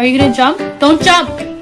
Are you gonna jump? Don't jump!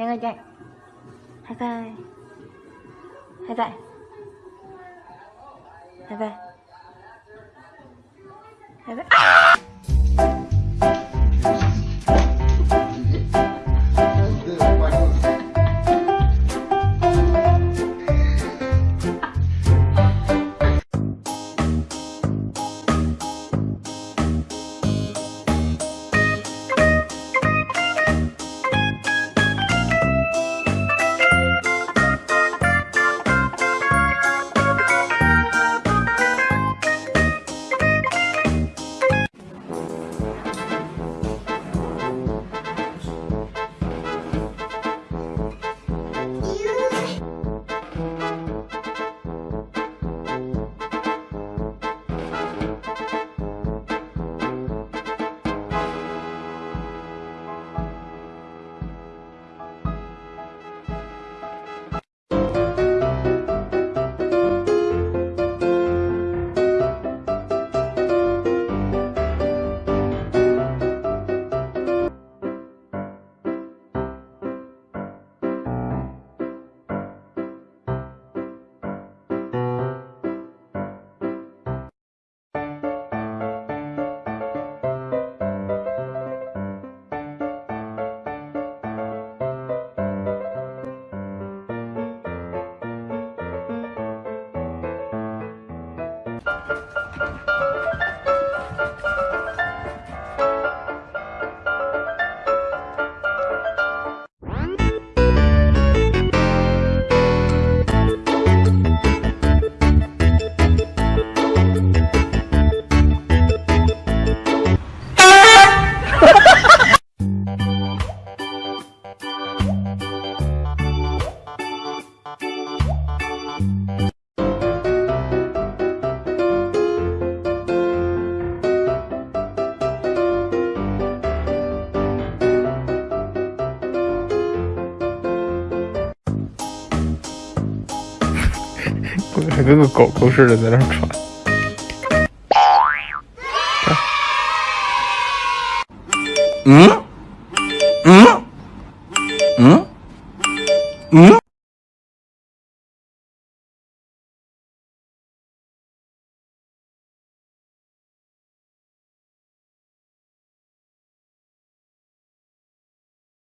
nhanh lên chạy. Hai vai hai vai hai vai hai vai 还跟个狗狗似的在那喘。嗯。